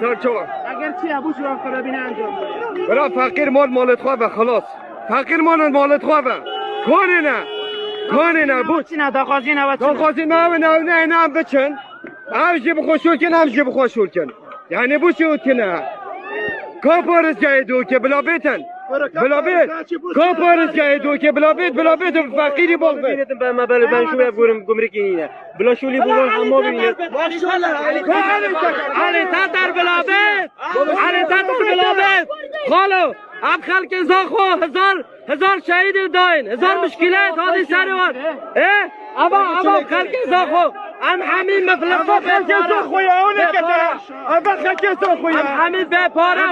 سال چهار. اگر چی ابو شو خرابینه انجام بده. برا فقیر مال مالت خواه خلاص. فقیر مال مالت خواه کاری نه. کاری نه بود چی نه داخازی نه و تا خواهی نه نه نه نه بچن. هم جیب خوشول کن هم جیب خوشول کن. یعنی بو شو کنه کا پارس جای دو که بلا بیتن. بلا بیت. کا پارس جای دو که بلا بیت بلا بیت فقیری باغ بیت بله ben şuraya vururum gümrük yine. Bila şuli bulun hamma bibinید. علی تاتر بلابه علی تاتر بلابه خالو اب خلق زاخو هزار هزار شهید داین هزار مشکلات هادی سروان اه. اما اما خلق زاخو ام حمید مفلفه خویا اونه که خکه خویا ام حمید به پاره